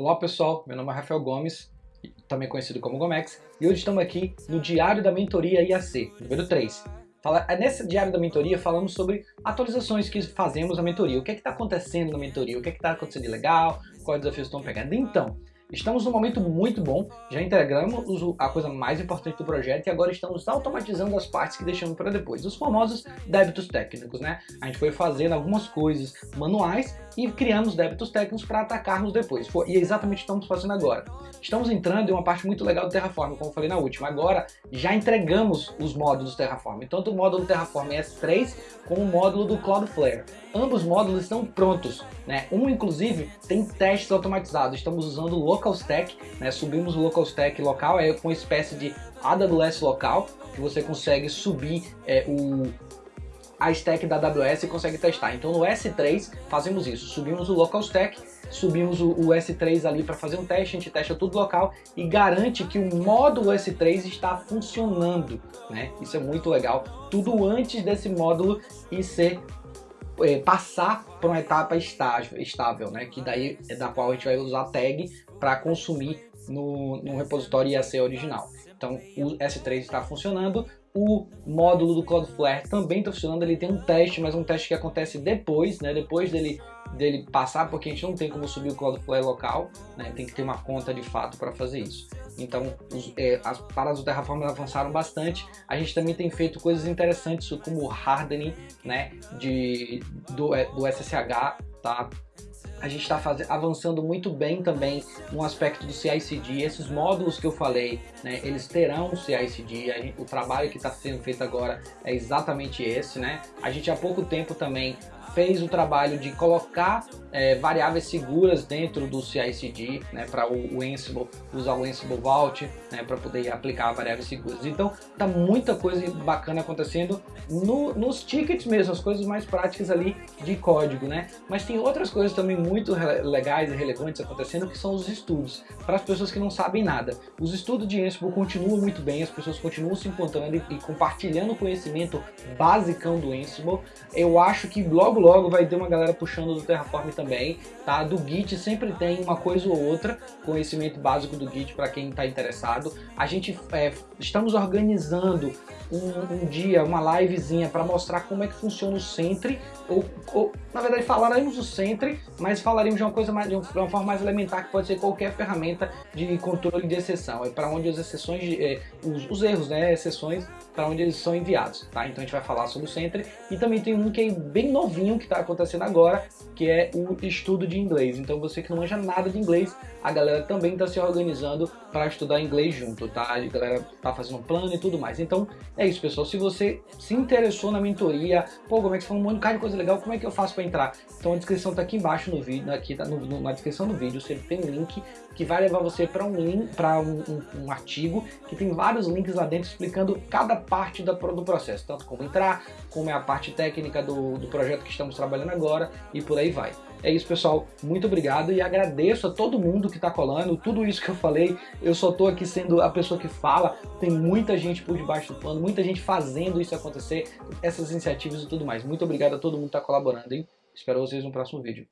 Olá pessoal, meu nome é Rafael Gomes, também conhecido como Gomex, e hoje estamos aqui no Diário da Mentoria IAC, número 3. Fala, é nesse Diário da Mentoria falamos sobre atualizações que fazemos na mentoria, o que é está acontecendo na mentoria, o que é está acontecendo de legal, quais desafios estão pegando. Então, Estamos num momento muito bom, já entregamos a coisa mais importante do projeto e agora estamos automatizando as partes que deixamos para depois, os famosos débitos técnicos, né? A gente foi fazendo algumas coisas manuais e criamos débitos técnicos para atacarmos depois. E é exatamente o que estamos fazendo agora. Estamos entrando em uma parte muito legal do Terraform, como eu falei na última. Agora já entregamos os módulos Terraform, tanto o módulo Terraform S3 como o módulo do Cloudflare. Ambos módulos estão prontos, né? Um inclusive tem testes automatizados. Estamos usando o Local Stack, né? Subimos o Local Stack local, é uma espécie de AWS local, que você consegue subir é, o, a stack da AWS e consegue testar. Então no S3 fazemos isso, subimos o local stack, subimos o, o S3 ali para fazer um teste, a gente testa tudo local e garante que o módulo S3 está funcionando, né? Isso é muito legal. Tudo antes desse módulo e ser é, passar para uma etapa estável, estável, né? Que daí é da qual a gente vai usar tag para consumir no, no repositório IAC original. Então o S3 está funcionando, o módulo do Cloudflare também está funcionando, ele tem um teste, mas um teste que acontece depois, né? Depois dele, dele passar, porque a gente não tem como subir o Cloudflare local, né? Tem que ter uma conta de fato para fazer isso. Então, os, é, as paradas do Terraform avançaram bastante. A gente também tem feito coisas interessantes, como o hardening, né? De, do, é, do SSH, tá? A gente está avançando muito bem também no aspecto do CI/CD. Esses módulos que eu falei, né, eles terão CI/CD. O trabalho que está sendo feito agora é exatamente esse, né? A gente há pouco tempo também fez o trabalho de colocar é, variáveis seguras dentro do CI/CD, né, para o, o, Ansible usar o Ansible Vault, né, para poder aplicar variáveis seguras. Então, tá muita coisa bacana acontecendo no, nos tickets mesmo, as coisas mais práticas ali de código, né? Mas tem outras coisas também muito legais e relevantes acontecendo que são os estudos. Para as pessoas que não sabem nada, os estudos de Ansible continuam muito bem, as pessoas continuam se encontrando e, compartilhando conhecimento basicão do Ansible. Eu acho que logo logo vai ter uma galera puxando do Terraform também, tá? Do Git sempre tem uma coisa ou outra, conhecimento básico do Git para quem está interessado. A gente é, estamos organizando um, um, dia, uma livezinha para mostrar como é que funciona o Sentry, ou, ou, na verdade falaremos do Sentry, mas falaremos de uma coisa mais, de uma forma mais elementar que pode ser qualquer ferramenta de controle de exceção, é para onde as exceções, é, os, os, erros, né, exceções, para onde eles são enviados, tá? Então a gente vai falar sobre o Sentry e também tem um que é bem novinho que está acontecendo agora, que é o estudo de inglês. Então você que não manja nada de inglês, a galera também está se organizando para estudar inglês junto, tá? A galera tá fazendo um plano e tudo mais. Então é isso, pessoal. Se você se interessou na mentoria, pô, como é que você falou um monte de coisa legal, como é que eu faço para entrar? Então a descrição tá aqui embaixo no vídeo, aqui tá no, na descrição do vídeo, você tem um link que vai levar você para um link, um, um, um, artigo que tem vários links lá dentro explicando cada parte da, do processo, tanto como entrar, como é a parte técnica do, do projeto que estamos trabalhando agora e por aí vai. É isso, pessoal. Muito obrigado e agradeço a todo mundo que está colando. Tudo isso que eu falei, eu só estou aqui sendo a pessoa que fala. Tem muita gente por debaixo do pano, muita gente fazendo isso acontecer, essas iniciativas e tudo mais. Muito obrigado a todo mundo que está colaborando, hein? Espero vocês no próximo vídeo.